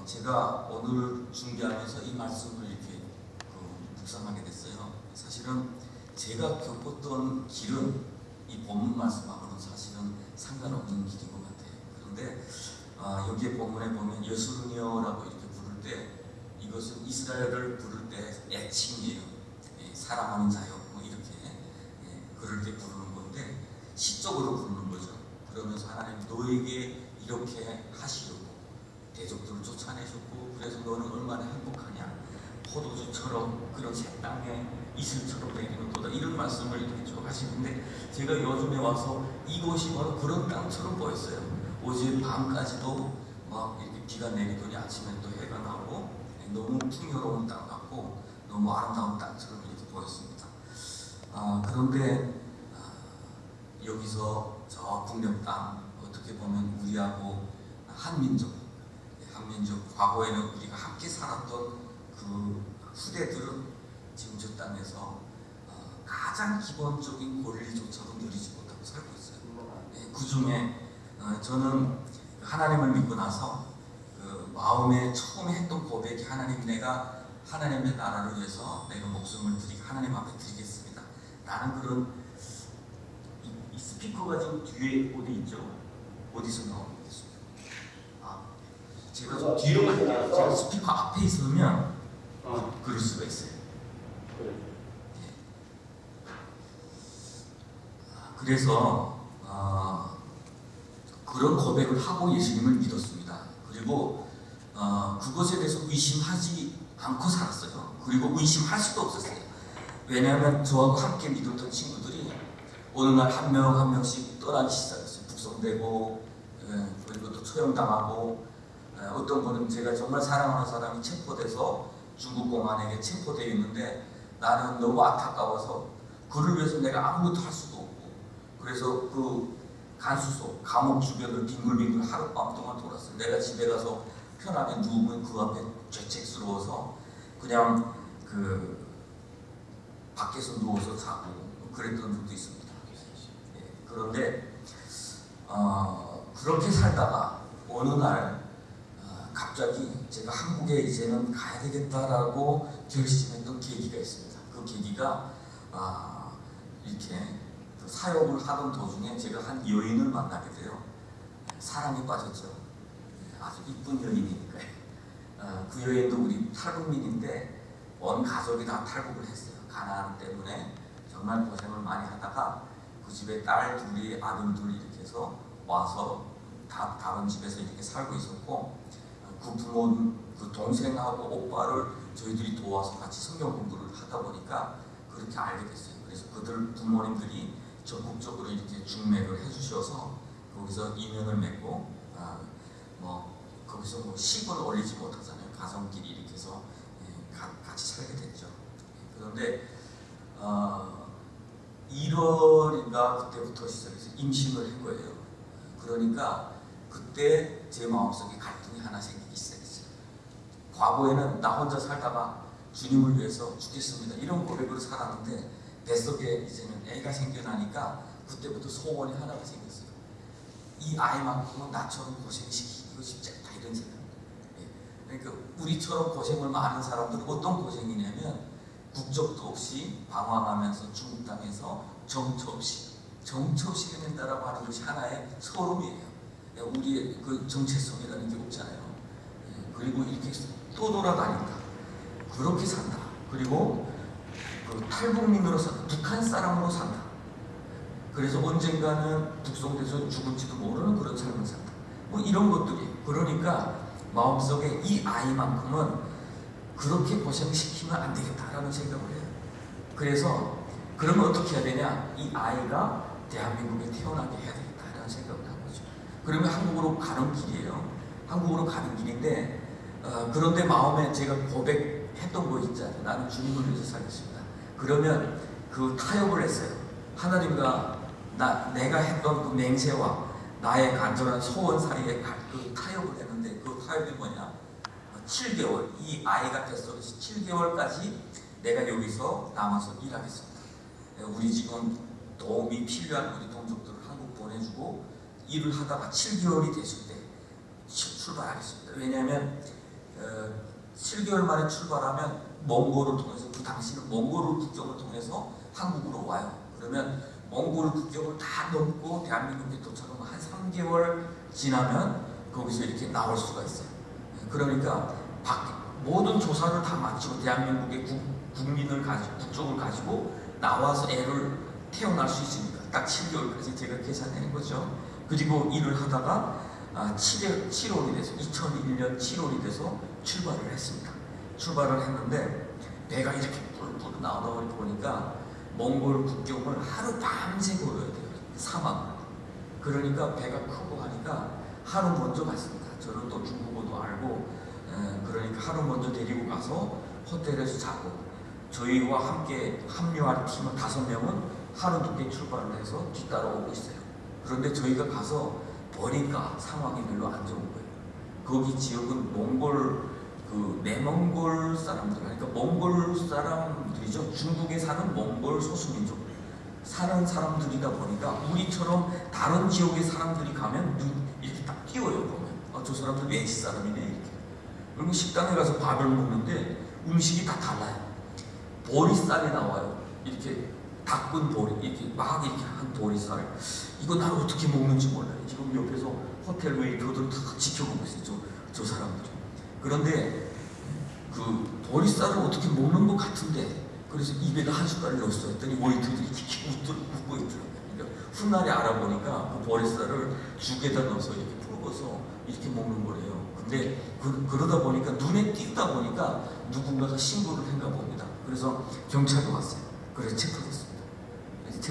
어, 제가 오늘 준비하면서 이 말씀을 이렇게 그 묵상하게 됐어요. 사실은 제가 겪었던 길은 이 본문 말씀하고는 사실은 상관없는 길인 것 같아요. 그런데 아, 여기에 본문에 보면 예수르니어라고 이렇게 부를 때 이것은 이스라엘을 부를 때 애칭이에요. 예, 사랑하는 자요. 뭐 이렇게 예, 그럴 때 부르는 건데 시적으로 부르는 거죠. 그러면서 하나님 너에게 이렇게 하시려고 대적들을 쫓아내셨고 그래서 너는 얼마나 행복하냐? 포도주처럼 그런 새 땅에 이슬처럼 내리는 도다. 이런 말씀을 이렇게 쭉 하시는데 제가 요즘에 와서 이곳이 바로 그런 땅처럼 보였어요. 어제 밤까지도 막 이렇게 비가 내리더니 아침에 또 해가 나오고 너무 풍요로운 땅 같고 너무 아름다운 땅처럼 이렇게 보였습니다. 아, 그런데 아, 여기서 저 북녘 땅 어떻게 보면 우리하고 한민족 한민족 과거에는 우리가 함께 살았던 그 후대들은 지금 저 땅에서 어, 가장 기본적인 권리조차도 누리지 못하고 살고 있어요. 예, 그 중에 어, 저는 하나님을 믿고 나서 그 마음에 처음에 했던 고백이 하나님 내가 하나님의 나라를 위해서 내가 목숨을 드리고 하나님 앞에 드리겠습니다. 라는 그런 이, 이 스피커가 지금 뒤에 어디 있죠? 어디서 거겠습니까? 아, 제가 좀 뒤로 갈게요. 제가 스피커 앞에 있으면 어, 그럴 수가 있어요. 그래. 그래서 어, 그런 고백을 하고 예수님을 믿었습니다. 그리고 어, 그것에 대해서 의심하지 않고 살았어요. 그리고 의심할 수도 없었어요. 왜냐하면 저하고 함께 믿었던 친구들이 어느 날 한 명 한 명씩 떠나기 시작했어요. 북송되고 예, 그리고 또 처형당하고 예, 어떤 분은 제가 정말 사랑하는 사람이 체포돼서 중국 공안에게 체포되어 있는데 나는 너무 안타까워서 그를 위해서 내가 아무것도 할 수도 없고 그래서 그 간수소 감옥 주변을 빙글빙글 하룻밤 동안 돌았어요. 내가 집에 가서 편하게 누우면 그 앞에 죄책스러워서 그냥 그 밖에서 누워서 자고 그랬던 적도 있습니다. 예, 그런데 어, 그렇게 살다가 어느 날 어, 갑자기 제가 한국에 이제는 가야 되겠다라고 결심했던 계기가 있습니다. 그 계기가 아, 이렇게 그 사역을 하던 도중에 제가 한 여인을 만나게 돼요. 사랑에 빠졌죠. 아주 이쁜 여인이니까요. 어, 그 여인도 우리 탈북민인데 온 가족이 다 탈북을 했어요. 가난 때문에 정말 고생을 많이 하다가 그 집에 딸 둘이 아들 둘 이렇게 해서 와서 다 다른 집에서 이렇게 살고 있었고 어, 그 부모 그 동생하고 오빠를 저희들이 도와서 같이 성경 공부를 하다 보니까 그렇게 알게 됐어요. 그래서 그들 부모님들이 적극적으로 이렇게 중매를 해주셔서 거기서 인연을 맺고 아, 뭐 거기서 뭐 식을 올리지 못하잖아요. 가정끼리 이렇게 해서 예, 가- 같이 살게 됐죠. 예, 그런데 어, 1월인가 그때부터 시작해서 임신을 한 거예요. 그러니까 그때 제 마음속에 갈등이 하나 시작했어요. 과거에는 나 혼자 살다가 주님을 위해서 죽겠습니다. 이런 고백으로 살았는데 뱃속에 이제는 애가 생겨나니까 그때부터 소원이 하나가 생겼어요. 이 아이만큼은 나처럼 고생시키고 싶지 않다 이런 생각. 예. 그러니까 우리처럼 고생을 많은 사람들은 어떤 고생이냐면 국적도 없이 방황하면서 중국 땅에서 정처 없이 정처 없이 해낸다라고 하는 것이 하나의 서름이에요. 예, 우리의 그 정체성이라는 게 없잖아요. 예, 그리고 이렇게 또 돌아다닌다. 그렇게 산다. 그리고 그 탈북민으로 산다. 북한 사람으로 산다. 그래서 언젠가는 북송돼서 죽을지도 모르는 그런 삶을 산다. 뭐 이런 것들이 그러니까 마음속에 이 아이만큼은 그렇게 고생시키면 안 되겠다라는 생각을 해요. 그래서 그러면 어떻게 해야 되냐? 이 아이가 대한민국에 태어나게 해야 되겠다라는 생각을 한 거죠. 그러면 한국으로 가는 길이에요. 한국으로 가는 길인데 어, 그런데 마음에 제가 고백했던 거 있잖아요. 나는 주님을 위해서 살겠습니다. 그러면 그 타협을 했어요. 하나님과 나, 내가 했던 그 맹세와 나의 간절한 소원 사이에 가- 그 타협을 했는데 그 타협이 뭐냐? 7개월, 이 아이가 뱃속에서 7개월까지 내가 여기서 남아서 일하겠습니다. 우리 지금 도움이 필요한 우리 동족들을 한국 보내주고 일을 하다가 7개월이 됐을 때 출- 출발하겠습니다. 왜냐하면 7개월 만에 출발하면 몽골을 통해서 그 당시는 몽골 국경을 통해서 한국으로 와요. 그러면 몽골 국경을 다 넘고 대한민국에 도착하면 한 3개월 지나면 거기서 이렇게 나올 수가 있어요. 그러니까 밖- 모든 조사를 다 마치고 대한민국의 국, 국민을 가지고 국적을 가지고 나와서 애를 태어날 수 있으니까 딱 7개월까지 제가 계산하는 거죠. 그리고 일을 하다가 아, 7월, 7월이 돼서 2001년 7월이 돼서 출발을 했습니다. 출발을 했는데 배가 이렇게 뿔뿔 나오다 보니까 몽골 국경을 하루 밤새 걸어야 돼요. 사막. 그러니까 배가 크고 하니까 하루 먼저 갔습니다. 저는 또 중국어도 알고 에, 그러니까 하루 먼저 데리고 가서 호텔에서 자고 저희와 함께 합류할 팀은 다섯 명은 하루 늦게 출발을 해서 뒤따라오고 있어요. 그런데 저희가 가서 보니까 상황이 별로 안 좋은 거예요. 거기 지역은 몽골 그 내몽골 사람들 그러니까 몽골 사람들이죠. 중국에 사는 몽골 소수민족. 사는 사람들이다 보니까 우리처럼 다른 지역의 사람들이 가면 눈 이렇게 딱 띄워요 보면. 아, 저 사람들 외지 사람이네 이렇게. 그리고 식당에 가서 밥을 먹는데 음식이 다 달라요. 보리쌀이 나와요. 이렇게 닦은 보리 이렇게 막 이렇게 한 보리쌀 이거 난 어떻게 먹는지 몰라요. 지금 옆에서 호텔 웨이터들 다 지켜보고 있어요. 저, 저 사람들 그런데 그 보리쌀을 어떻게 먹는 것 같은데 그래서 입에다 한 숟갈을 넣었어 했더니 웨이터들이 이렇게 웃들, 웃고 있더라고요. 그러니까 훗날에 알아보니까 그 보리쌀을 죽에다 넣어서 이렇게 풀어서 이렇게 먹는 거래요. 근데 그, 그러다 보니까 눈에 띄다 보니까 누군가가 신고를 했나 봅니다. 그래서 경찰도 왔어요. 그래서 그래서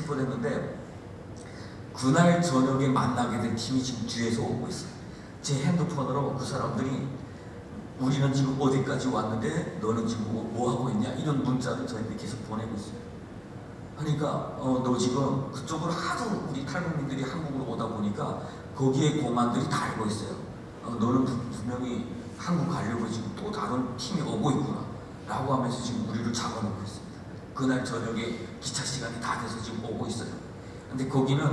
체포됐는데 그날 저녁에 만나게 된 팀이 지금 뒤에서 오고 있어요 제 핸드폰으로 그 사람들이 우리는 지금 어디까지 왔는데 너는 지금 뭐, 뭐 하고 있냐 이런 문자를 저희한테 계속 보내고 있어요. 그러니까 어, 너 지금 그쪽으로 하도 우리 탈북민들이 한국으로 오다 보니까 거기에 공안들이 다 알고 있어요. 어, 너는 분- 분명히 한국 가려고 지금 또 다른 팀이 오고 있구나 라고 하면서 지금 우리를 잡아놓고 있습니다. 그날 저녁에 기차 시간이 다 돼서 지금 오고 있어요. 근데 거기는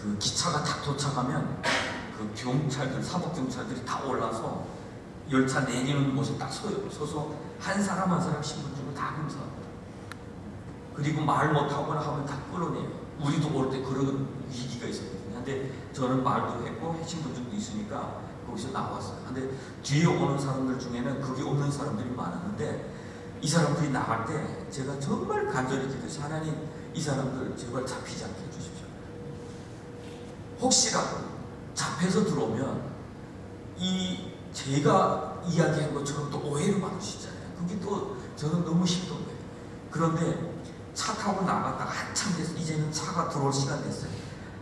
그 기차가 딱 도착하면 그 경찰들, 사법경찰들이 다 올라서 열차 내리는 곳에 딱 서요. 서서 한 사람 한 사람 신분증을 다 검사합니다. 그리고 말 못하거나 하면 다 끌어내요. 우리도 올 때 그런 위기가 있었거든요. 근데 저는 말도 했고 신분증도 있으니까 거기서 나왔어요. 근데 뒤에 오는 사람들 중에는 그게 없는 사람들이 많았는데 이 사람들이 나갈 때 제가 정말 간절히 기도해서 하나님 이 사람들 제발 잡히지 않게 해주십시오. 혹시라도 잡혀서 들어오면 이 제가 이야기한 것처럼 또 오해를 받으시잖아요. 그게 또 저는 너무 힘든 거예요. 그런데 차 타고 나갔다가 한참 돼서 이제는 차가 들어올 시간 됐어요.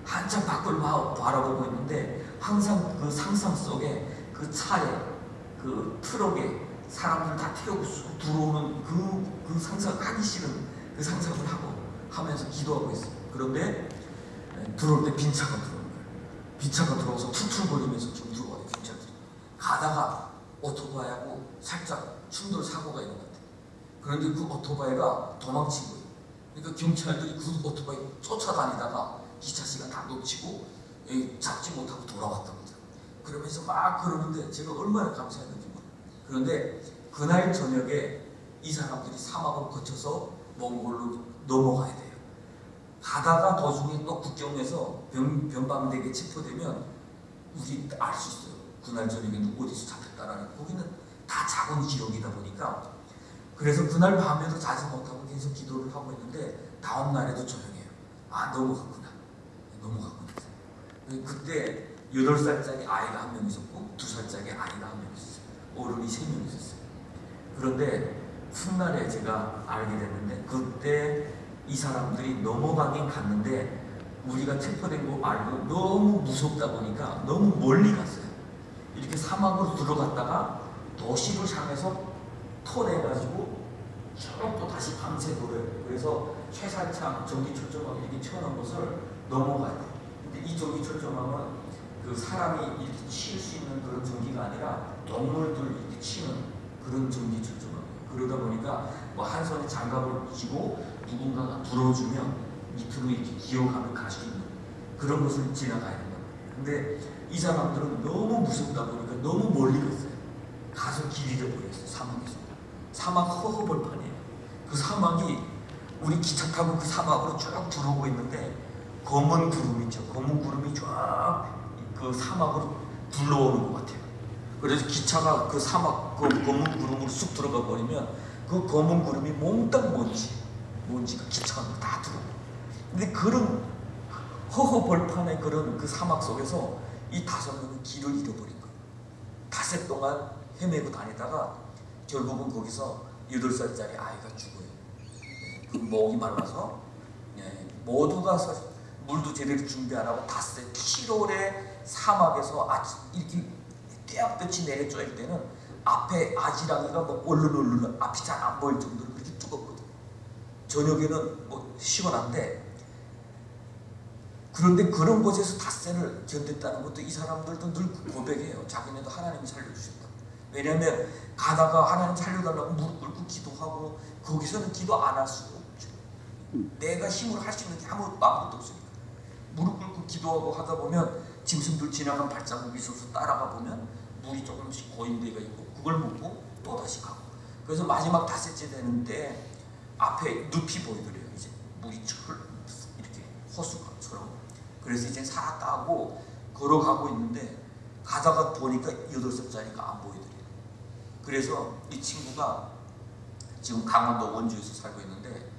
한참 밖을 봐- 바라보고 있는데 항상 그 상상 속에 그 차에 그 트럭에 사람들 다 태우고 쑥 들어오는 그, 그 상상 하기 싫은 그 상상을 하고 하면서 기도하고 있어요. 그런데 에, 들어올 때 빈 차가 들어오는 거예요. 빈 차가 들어와서 툴툴거리면서 좀 들어와요 경찰들이. 가다가 오토바이하고 살짝 충돌 사고가 있는 것 같아요. 그런데 그 오토바이가 도망친 거예요. 그러니까 경찰들이 그 오토바이 쫓아다니다가 기차 시간 다 놓치고 에, 잡지 못하고 돌아왔던 거죠. 그러면서 막 그러는데 제가 얼마나 감사했는지. 그런데 그날 저녁에 이 사람들이 사막을 거쳐서 몽골로 넘어가야 돼요. 가다가 도중에 또 국경에서 변, 변방되게 체포되면 우리 알 수 있어요. 그날 저녁에 누구 어디서 잡혔다라는 거기는 다 작은 지역이다 보니까 그래서 그날 밤에도 자지 못하고 계속 기도를 하고 있는데 다음 날에도 조용해요. 아 넘어갔구나. 넘어갔구나. 그때 8살짜리 아이가 한 명 있었고 2살짜리 아이가 한 명 있었어요. 어른이 세명 있었어요. 그런데 훗날에 제가 알게 됐는데 그때 이 사람들이 넘어가긴 갔는데 우리가 체포된 거 알고 너무 무섭다 보니까 너무 멀리 갔어요. 이렇게 사막으로 들어갔다가 도시를 향해서 터내가지고 쭉또 다시 밤새 돌아요. 그래서 최살창 전기철조망 이렇게 튀어나온 곳을 넘어가야 돼요. 근데 이 전기철조망은 그 사람이 이렇게 치일 수 있는 그런 전기가 아니라 동물들 이렇게 치는 그런 전기철조망. 그러다 보니까 뭐 한 손에 장갑을 끼고 누군가가 불어주면 밑으로 이렇게 기어가면 갈 수 있는 그런 것을 지나가야 된다. 근데 이 사람들은 너무 무섭다 보니까 너무 멀리 갔어요. 가서 길 잃어버렸어요. 사막 사막 허허벌판이에요. 그 사막이 우리 기차 타고 그 사막으로 쭉 들어오고 있는데 검은 구름 있죠. 검은 구름이 쫙 그 사막으로 불러오는 것 같아요. 그래서 기차가 그 사막 그 검은 구름으로 쑥 들어가 버리면 그 검은 구름이 몽땅 먼지 먼지가 기차 안으로 다 들어오고 근데 그런 허허벌판의 그런 그 사막 속에서 이 다섯 명은 길을 잃어버린 거예요. 닷새 동안 헤매고 다니다가 결국은 거기서 여덟 살짜리 아이가 죽어요. 네, 그 목이 말라서 예, 모두가 사- 물도 제대로 준비 안 하고 닷새 7월에 사막에서 아침 이렇게 떼약볕이 내려 쬐일 때는 앞에 아지랑이가 뭐 얼른얼른 앞이 잘 안 보일 정도로 그렇게 뜨겁거든요. 저녁에는 뭐 시원한데 그런데 그런 곳에서 닷새를 견뎠다는 것도 이 사람들도 늘 고백해요. 자기네도 하나님이 살려주셨다. 왜냐하면 가다가 하나님 살려달라고 무릎 꿇고 기도하고 거기서는 기도 안 할 수가 없죠. 내가 힘으로 할 수 있는 게 아무, 아무것도 없으니까. 무릎 꿇고 기도하고 하다 보면 짐승들 지나간 발자국이 있어서 따라가 보면 물이 조금씩 고인 데가 있고 그걸 먹고 또 다시 가고. 그래서 마지막 닷새째 되는데 앞에 늪이 보이더래요. 이제 물이 철 이렇게 호수처럼. 그래서 이제 살았다 하고 걸어가고 있는데 가다가 보니까 여덟 살짜리가 안 보이더래요. 그래서 이 친구가 지금 강원도 원주에서 살고 있는데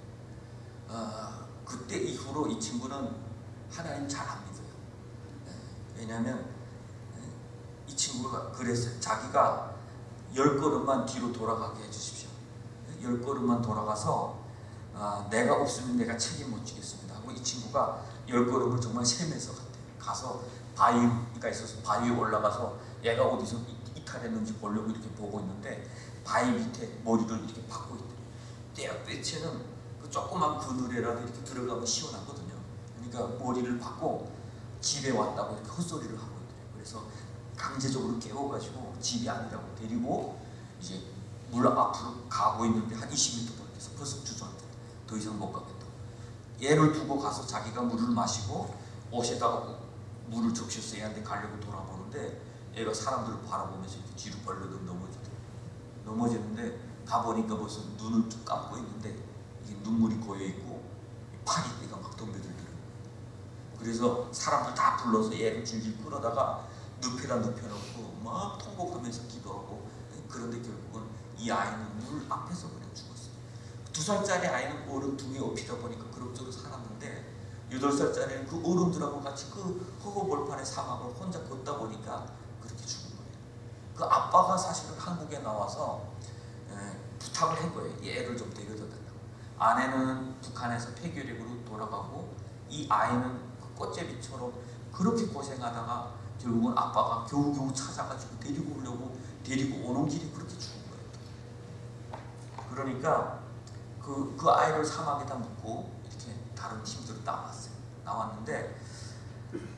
아, 그때 이후로 이 친구는 하나님 잘. 예, 왜냐하면 예, 이 친구가 그랬어요. 자기가 열 걸음만 뒤로 돌아가게 해주십시오. 열 걸음만 돌아가서 아, 내가 없으면 내가 책임 못 지겠습니다. 하고 이 친구가 열 걸음을 정말 세면서 갔대요. 가서 바위가 있어서 바위 에 올라가서 얘가 어디서 이- 이탈했는지 보려고 이렇게 보고 있는데 바위 밑에 머리를 이렇게 박고 있대요. 떼약 빼치는 그 조그만 그늘에라도 이렇게 들어가면 시원하거든요. 그러니까 머리를 박고 집에 왔다고 이렇게 헛소리를 하고 있더래요. 그래서 강제적으로 깨워가지고 집이 아니라고 데리고 이제 물 앞으로 가고 있는데 한 20m 밖에서 벌써 주저앉대. 더 이상 못 가겠다. 얘를 두고 가서 자기가 물을 마시고 옷에다가 물을 적셔서 얘한테 가려고 돌아보는데 얘가 사람들을 바라보면서 이렇게 뒤로 벌러덩 넘어지더라고요. 넘어지는데 가보니까 벌써 눈을 쭉 감고 있는데 이게 눈물이 고여 있고 파리떼가 막 덤벼들더라고요. 그래서 사람들 다 불러서 얘를 질질 끌어다가 눕혀라 눕혀놓고 막 통곡하면서 기도하고 그런데 결국은 이 아이는 물 앞에서 그냥 죽었어요. 두 살짜리 아이는 어른 등에 업히다 보니까 그럭저럭 살았는데 여덟 살짜리는 그 어른들하고 같이 그 허허벌판의 사막을 혼자 걷다 보니까 그렇게 죽은 거예요. 그 아빠가 사실은 한국에 나와서 에, 부탁을 한 거예요. 이 애를 좀 데려다 달라고. 아내는 북한에서 폐교력으로 돌아가고 이 아이는 그 꽃제비처럼 그렇게 고생하다가 결국은 아빠가 겨우겨우 찾아가지고 데리고 오려고 데리고 오는 길이 그렇게 죽은 거예요. 그러니까 그, 그 아이를 사막에다 묻고 이렇게 다른 팀들로 나왔어요. 나왔는데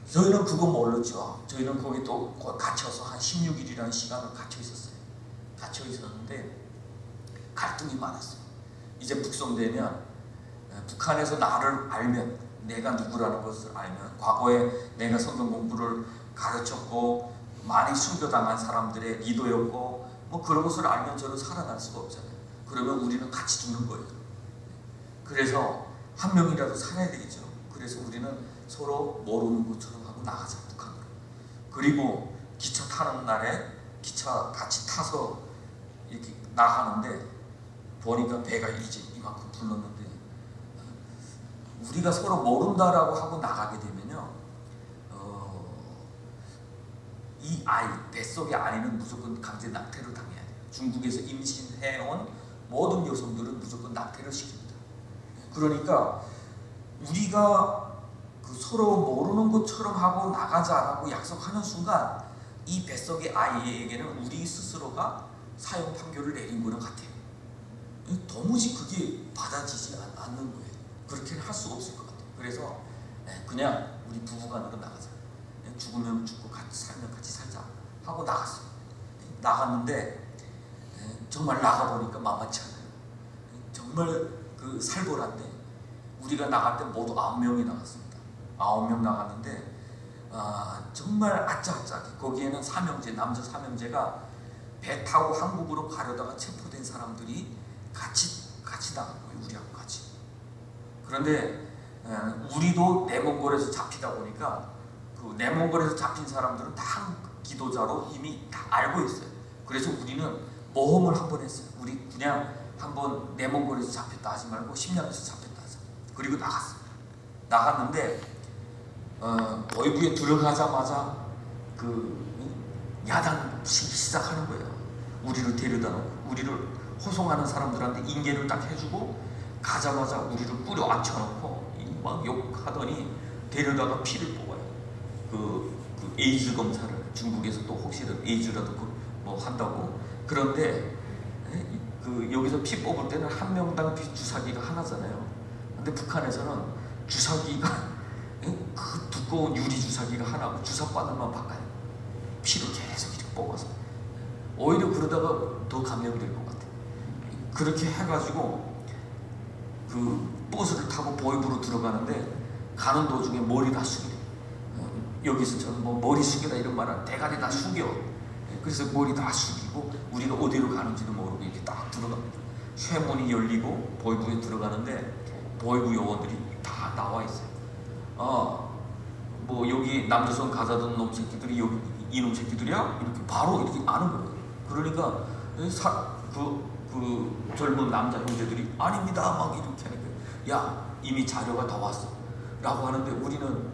저희는 그거 몰랐죠. 저희는 거기 또 갇혀서 한 16일이라는 시간을 갇혀 있었어요. 갇혀 있었는데 갈등이 많았어요. 이제 북송되면 에, 북한에서 나를 알면 내가 누구라는 것을 알면 과거에 내가 성경 공부를 가르쳤고 많이 순교당한 사람들의 리더였고 뭐 그런 것을 알면 저는 살아날 수가 없잖아요. 그러면 우리는 같이 죽는 거예요. 그래서 한 명이라도 살아야 되겠죠. 그래서 우리는 서로 모르는 것처럼 하고 나가자. 그리고 기차 타는 날에 기차 같이 타서 이렇게 나가는데 보니까 배가 이제 이만큼 불렀는데 우리가 서로 모른다라고 하고 나가게 되면요. 어, 이 아이 뱃속의 아이는 무조건 강제 낙태를 당해야 돼요. 중국에서 임신해온 모든 여성들은 무조건 낙태를 시킵니다. 그러니까 우리가 그 서로 모르는 것처럼 하고 나가자라고 약속하는 순간 이 뱃속의 아이에게는 우리 스스로가 사형 판결을 내린 거랑 같아요. 도무지 그게 받아지지 않- 않는 거예요. 그렇게는 할 수가 없을 것 같아요. 그래서 예, 그냥 우리 부부간으로 나가자. 예, 죽으면 죽고 같이 살면 같이 살자 하고 나갔어요. 예, 나갔는데 예, 정말 나가보니까 만만치 않아요. 예, 정말 그 살벌한데 우리가 나갈 때 모두 아홉 명이 나갔습니다. 아홉 명 나갔는데 아, 정말 아짜아짜하게 거기에는 삼형제 남자 삼형제가 배 타고 한국으로 가려다가 체포된 사람들이 같이 같이 나간 거예요. 우리하고 같이. 그런데 어, 우리도 내몽골에서 잡히다 보니까 그 내몽골에서 잡힌 사람들은 다 기도자로 이미 다 알고 있어요. 그래서 우리는 모험을 한 번 했어요. 우리 그냥 한번 내몽골에서 잡혔다 하지 말고 심양에서 잡혔다 하자. 그리고 나갔어요. 나갔는데 어, 어이부에 들어가자마자 그 야단치기 시작하는 거예요. 우리를 데려다 놓고 우리를 호송하는 사람들한테 인계를 딱 해주고 가자마자 우리를 뿌려 앉혀놓고 이막 욕하더니 데려다가 피를 뽑아요. 그, 그 에이즈 검사를 중국에서 또 혹시라도 에이즈라도 그뭐 한다고 그런데 에? 그 여기서 피 뽑을 때는 한 명당 피 주사기가 하나잖아요. 근데 북한에서는 주사기가 에? 그 두꺼운 유리 주사기가 하나고 주사 바늘만 바꿔요. 피를 계속 이렇게 뽑아서 오히려 그러다가 더 감염될 것 같아. 그렇게 해가지고 그 버스를 타고 보이부로 들어가는데 가는 도중에 머리 다 숙이래. 어, 여기서 저는 뭐 머리 숙이다 이런 말은 대가리 다 숙여. 예, 그래서 머리 다 숙이고 우리가 어디로 가는지도 모르고 이렇게 딱 들어갑니다. 쇠문이 열리고 보이부에 들어가는데 보이부 요원들이 다 나와 있어요. 어, 뭐 여기 남조선 가자던 놈 새끼들이 여기 이놈 새끼들이야? 이렇게 바로 이렇게 아는 거예요. 그러니까 사, 그, 그 젊은 남자 형제들이 아닙니다 막 이렇게 야 이미 자료가 다 왔어 라고 하는데 우리는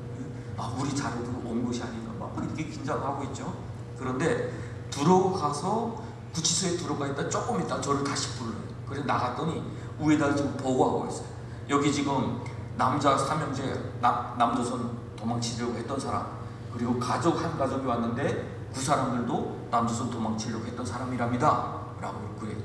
아 우리 자료도 온 것이 아닌가 막 이렇게 긴장하고 있죠. 그런데 들어가서 구치소에 들어가 있다 조금 있다 저를 다시 불러요. 그래서 나갔더니 위에다 지금 보고하고 있어요. 여기 지금 남자 삼형제 남, 남조선 도망치려고 했던 사람 그리고 가족 한 가족이 왔는데 그 사람들도 남조선 도망치려고 했던 사람이랍니다. 라고 그래.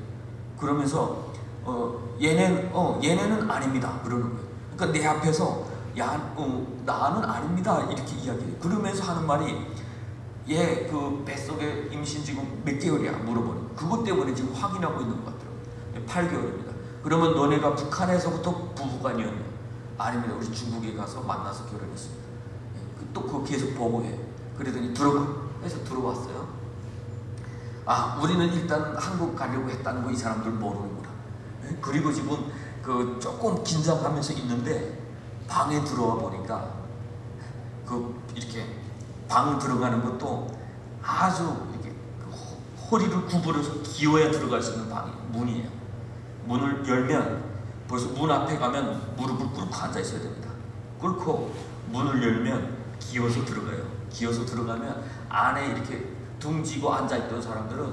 그러면서 어 얘는 어 얘네는 아닙니다. 그러는 거예요. 그러니까 내 앞에서 야, 어, 나는 아닙니다. 이렇게 이야기해. 그러면서 하는 말이 얘 그 뱃속에 임신 지금 몇 개월이야 물어보는. 그것 때문에 지금 확인하고 있는 것 같더라고요. 8개월입니다. 그러면 너네가 북한에서부터 부부간이었냐? 아닙니다. 우리 중국에 가서 만나서 결혼했습니다. 예, 또 그거 계속 보고해. 그러더니 들어가. 해서 들어왔어요. 아, 우리는 일단 한국 가려고 했다는 거 이 사람들 모르는구나. 예? 그리고 지금 그 조금 긴장하면서 있는데 방에 들어와 보니까 그 이렇게 방을 들어가는 것도 아주 이렇게 그 호- 허리를 구부려서 기어야 들어갈 수 있는 방이 문이에요. 문을 열면 벌써 문 앞에 가면 무릎을 꿇고 앉아 있어야 됩니다. 꿇고 문을 열면 기어서 들어가요. 기어서 들어가면 안에 이렇게 둥지고 앉아 있던 사람들은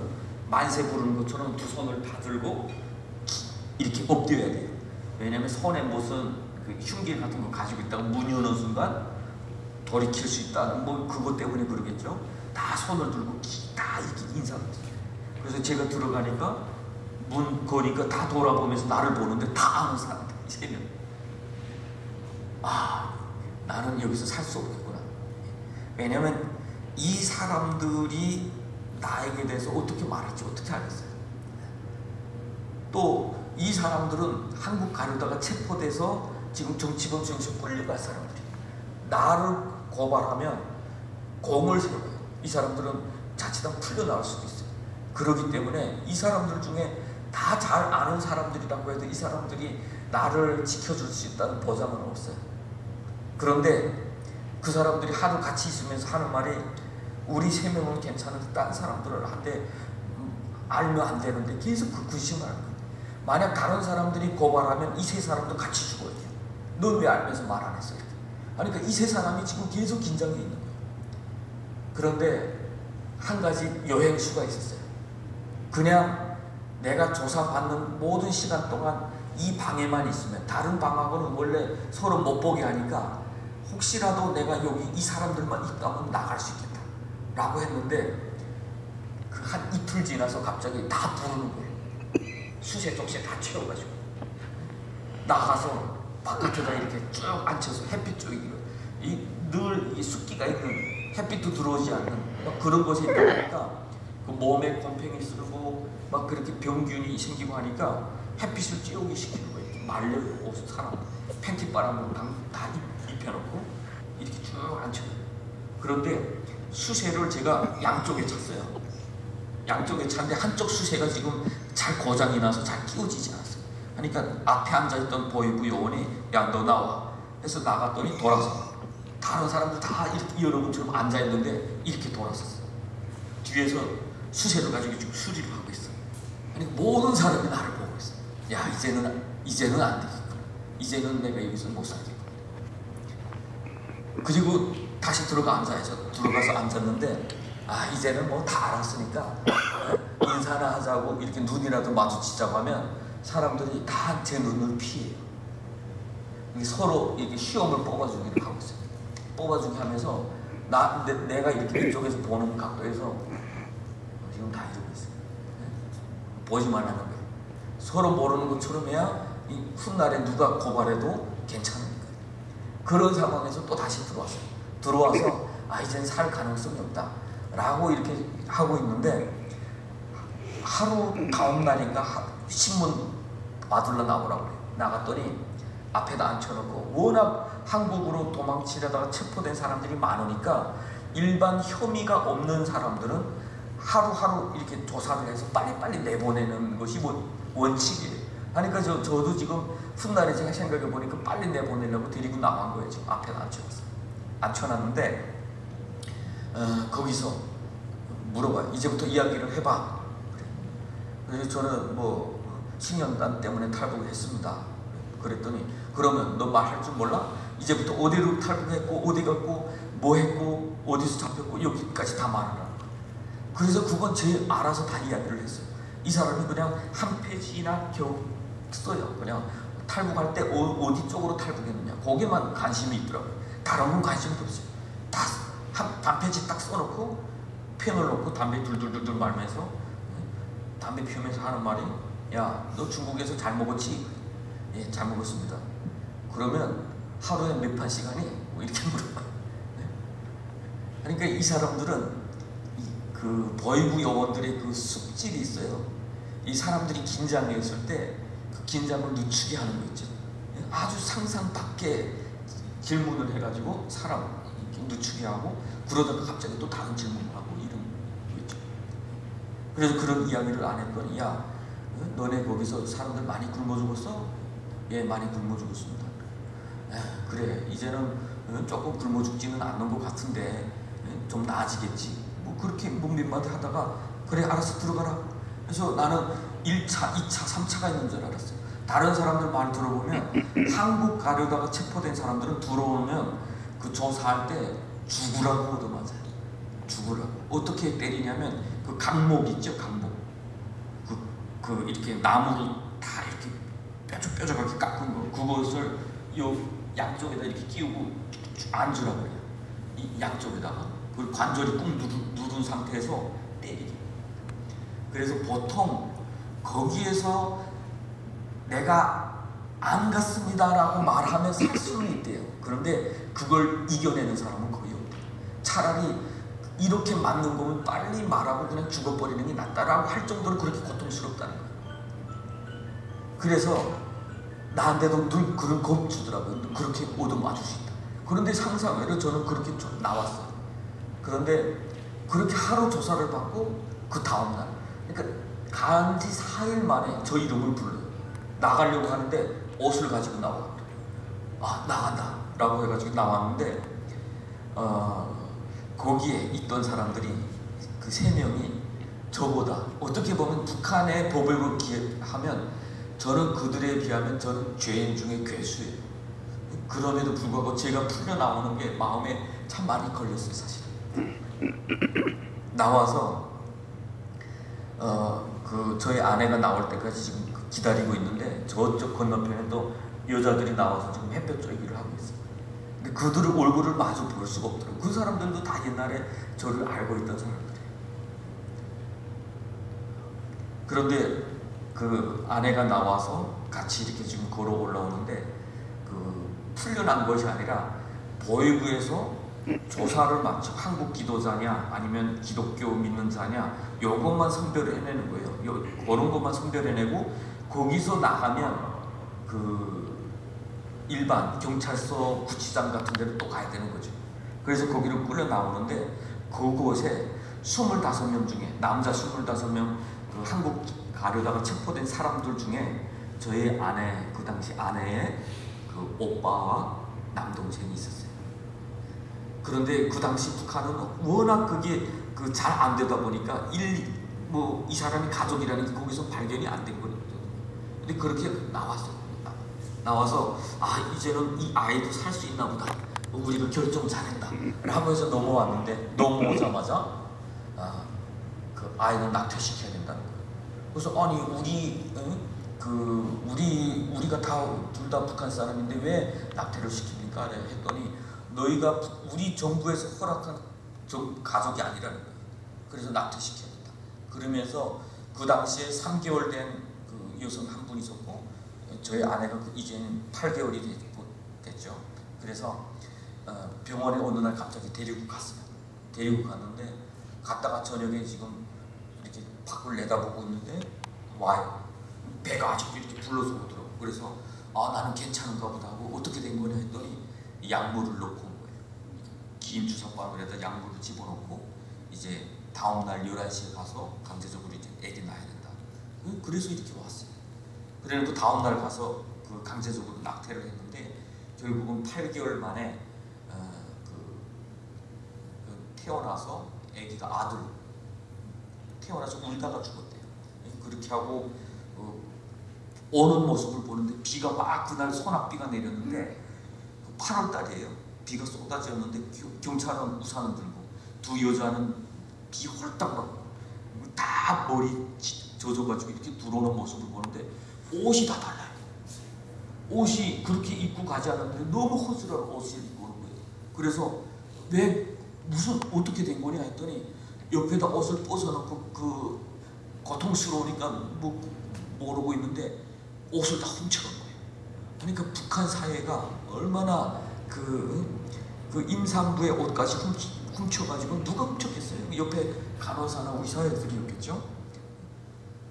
만세 부르는 것처럼 두 손을 다 들고 이렇게 엎드려야 돼요. 왜냐하면 손에 무슨 그 흉기 같은 거 가지고 문 여는 순간 돌이킬 수 있다는 뭐 그것 때문에 그러겠죠. 다 손을 들고 기- 다 이렇게 인사를 드려요. 그래서 제가 들어가니까 문 거니까 다 돌아보면서 나를 보는데 다 아는 사람들 세 명. 아 나는 여기서 살 수 없겠구나. 왜냐면 이 사람들이 나에게 대해서 어떻게 말할지 어떻게 알겠어요. 또 이 사람들은 한국 가려다가 체포돼서 지금 정치범죄에서 끌려갈 사람들이 나를 고발하면 공을 세워요. 이 사람들은 자칫하면 풀려나올 수도 있어요. 그렇기 때문에 이 사람들 중에 다 잘 아는 사람들이라고 해도 이 사람들이 나를 지켜줄 수 있다는 보장은 없어요. 그런데 그 사람들이 하도 같이 있으면서 하는 말이 우리 세 명은 괜찮은데 딴 사람들을 한데 음, 알면 안 되는데 계속 그 근심을 하는 거예요. 만약 다른 사람들이 고발하면 이 세 사람도 같이 죽어야 돼요. 넌 왜 알면서 말 안 했어? 이렇게. 그러니까 이 세 사람이 지금 계속 긴장해 있는 거예요. 그런데 한 가지 여행수가 있었어요. 그냥 내가 조사받는 모든 시간 동안 이 방에만 있으면 다른 방하고는 원래 서로 못 보게 하니까 혹시라도 내가 여기 이 사람들만 있다면 나갈 수 있겠다 라고 했는데 그 한 이틀 지나서 갑자기 다 부르는 거예요 수세 쪽세 다 채워가지고 나가서 바깥에다 이렇게 쭉 앉혀서 햇빛 쪽에 이늘 이 습기가 있는 햇빛도 들어오지 않는 막 그런 곳에 있다 보니까 그 몸에 곰팡이 쓰고 막 그렇게 병균이 생기고 하니까 햇빛을 쬐우게 시키는 거예요. 이렇게 말려요. 옷 사람 팬티 바람으로 다, 입혀놓고 이렇게 쭉 앉혀요. 그런데 수세를 제가 양쪽에 쳤어요. 양쪽에 차인데 한쪽 수세가 지금 잘 고장이 나서 잘 끼워지지 않았어요. 그러니까 앞에 앉아있던 보이부 요원이 야 너 나와 해서 나갔더니 돌아서 다른 사람들 다 이렇게 여러분처럼 앉아있는데 이렇게 돌아섰어요. 뒤에서 수세를 가지고 지금 수리를 하고 있어요. 아니 모든 사람이 나를 보고 있어요. 야 이제는 이제는 안 되겠구나. 이제는 내가 여기서 못 살겠구나. 그리고 다시 들어가 앉아야죠. 들어가서 앉았는데 아 이제는 뭐 다 알았으니까 어? 인사나 하자고 이렇게 눈이라도 마주치자고 하면 사람들이 다 제 눈을 피해요. 서로 이렇게 시험을 뽑아주기를 하고 있어요. 뽑아주기 하면서 나 내, 가 이렇게 이쪽에서 보는 각도에서 지금 다 이러고 있어요. 네? 보지 말라는 거예요. 서로 모르는 것처럼 해야 이 훗날에 누가 고발해도 괜찮으니까. 그런 상황에서 또 다시 들어왔어요. 들어와서 아 이제는 살 가능성이 없다. 라고 이렇게 하고 있는데 하루 다음 날인가 하- 신문 와둘러 나오라고 그래요. 나갔더니 앞에다 앉혀놓고 워낙 한국으로 도망치려다가 체포된 사람들이 많으니까 일반 혐의가 없는 사람들은 하루하루 이렇게 조사를 해서 빨리빨리 내보내는 것이 원, 원칙이에요. 그러니까 저, 저도 지금 훗날에 제가 생각해 보니까 빨리 내보내려고 데리고 나간 거예요. 지금 앞에다 앉혀놨어요. 앉혀놨는데 어, 거기서 물어봐요. 이제부터 이야기를 해봐. 그래서 저는 뭐 식량난 때문에 탈북을 했습니다. 그랬더니 그러면 너 말할 줄 몰라? 이제부터 어디로 탈북했고 어디 갔고 뭐 했고 어디서 잡혔고 여기까지 다 말하라. 그래서 그건 제 알아서 다 이야기를 했어요. 이 사람이 그냥 한 페이지나 겨우 써요. 그냥 탈북할 때 어, 디 쪽으로 탈북했느냐 거기에만 관심이 있더라고요. 다른 건 관심도 없어요. 다한 페이지 딱 써놓고 펜을 놓고 담배 둘둘둘둘 말면서 담배 피우면서 하는 말이 야 너 중국에서 잘 먹었지? 예, 잘 먹었습니다. 그러면 하루에 몇 판 시간이? 뭐 이렇게 물어봐요. 네? 그러니까 이 사람들은 이, 그 보이부 요원들의 그 습질이 있어요. 이 사람들이 긴장해 있을 때 그 긴장을 늦추게 하는 거 있죠. 예? 아주 상상 밖의 질문을 해가지고 사람 늦추게 하고 그러다가 갑자기 또 다른 질문을 하고 이런 거 있죠. 그래서 그런 이야기를 안 했더니 야 어? 너네 거기서 사람들 많이 굶어 죽었어? 예 많이 굶어 죽었습니다. 에, 그래 이제는 어, 조금 굶어 죽지는 않는 것 같은데 예, 좀 나아지겠지. 뭐 그렇게 묵림마디 하다가 그래 알아서 들어가라. 그래서 나는 1차, 2차, 3차가 있는 줄 알았어요. 다른 사람들 말 들어보면 한국 가려다가 체포된 사람들은 들어오면 그 조사할 때 죽으라고 얻어맞아요. 죽으라고. 어떻게 때리냐면 그 강목 있죠, 강목. 그, 그 이렇게 나무를 다 이렇게 뾰족뾰족하게 깎은 거. 그것을 요 양쪽에다 이렇게 끼우고 앉으라고 그래요. 이 양쪽에다가. 그 관절이 꾹 누른, 누른 상태에서 때리기. 그래서 보통 거기에서 내가 안 갔습니다라고 말하면 살 수는 있대요. 그런데 그걸 이겨내는 사람은 거의 없대요. 차라리 이렇게 맞는 거면 빨리 말하고 그냥 죽어버리는 게 낫다라고 할 정도로 그렇게 고통스럽다는 거예요. 그래서 나한테도 늘 그런 겁 주더라고요. 그렇게 수 있다. 그런데 상상외로 저는 그렇게 좀 나왔어요. 그런데 그렇게 하루 조사를 받고 그 다음날 그러니까 간지 4일 만에 저 이름을 불러요. 나가려고 하는데 옷을 가지고 나와. 아 나간다 라고 해가지고 나왔는데 어, 거기에 있던 사람들이 그 세 명이 저보다 어떻게 보면 북한의 법을 기하면 저는 그들에 비하면 저는 죄인 중에 괴수예요. 그럼에도 불구하고 제가 풀려 나오는 게 마음에 참 많이 걸렸어요 사실. 나와서 어, 그 저희 아내가 나올 때까지 지금 기다리고 있는데 저쪽 건너편에 또 여자들이 나와서 지금 햇볕 쬐기를 하고 있어요. 근데 그들의 얼굴을 마주 볼 수가 없더라고요. 그 사람들도 다 옛날에 저를 알고 있던 사람들이에요. 그런데 그 아내가 나와서 같이 이렇게 지금 걸어 올라오는데 그 풀려난 것이 아니라 보이부에서 조사를 마쳐 한국 기도자냐 아니면 기독교 믿는 자냐 요것만 선별해내는 거예요. 요, 그런 것만 선별해내고 거기서 나가면 그 일반 경찰서 구치장 같은 데로 또 가야 되는 거죠. 그래서 거기를 끌려 나오는데 그곳에 25명 중에 남자 25명 그 한국 가려다가 체포된 사람들 중에 저희 아내 그 당시 아내의 그 오빠와 남동생이 있었어요. 그런데 그 당시 북한은 워낙 그게 그 잘 안 되다 보니까 일 뭐이 사람이 가족이라는 게 거기서 발견이 안 된 거거든요. 근데 그렇게 나왔어요. 나와서 아 이제는 이 아이도 살 수 있나 보다. 우리가 결정 잘했다. 하면서 넘어왔는데 넘어오자마자 아, 그 아이는 낙태시켜야 된다는 거예요. 그래서 아니 우리 응? 그 우리 우리가 다 둘 다 북한 사람인데 왜 낙태를 시킵니까? 했더니 너희가 우리 정부에서 허락한 저 가족이 아니라는 거예요. 그래서 낙태시켜야 된다. 그러면서 그 당시에 3개월 된 그 여성 한 분이 있었고 저희 아내가 그 이제는 8개월이 됐죠. 그래서 어, 병원에 어느 날 갑자기 데리고 갔어요. 데리고 갔는데 갔다가 저녁에 지금 이렇게 밖을 내다보고 있는데 와요. 배가 아직도 이렇게 불러서 오더라고. 그래서 아 나는 괜찮은가 보다 하고 어떻게 된 거냐 했더니 약물을 넣고 온 거예요. 긴 주사바늘에다 약물을 집어넣고 이제 다음 날 11시에 가서 강제적으로 이제 애기 낳아야 된다. 그래서 이렇게 왔어요. 그래놓고 다음 날 가서 그 강제적으로 낙태를 했는데 결국은 8개월 만에 어, 그, 그 태어나서 아기가 아들 태어나서 울다가 죽었대요. 그렇게 하고 어, 오는 모습을 보는데 비가 막 그날 소낙비가 내렸는데 8월 달이에요. 비가 쏟아졌는데 경찰은 우산을 들고 두 여자는 비 홀딱 맞고 다 머리 젖어가지고 이렇게 들어오는 모습을 보는데 옷이 다 달라요. 옷이 그렇게 입고 가지 않았는데 너무 허술한 옷을 입고 오는 거예요. 그래서 왜 무슨 어떻게 된 거냐 했더니 옆에다 옷을 벗어놓고 그 고통스러우니까 뭐 모르고 있는데 옷을 다 훔쳐간 거예요. 그러니까 북한 사회가 얼마나 그, 그 임산부의 옷까지 훔치, 훔쳐가지고 누가 훔쳤겠어요? 옆에 간호사나 의사들이었겠죠?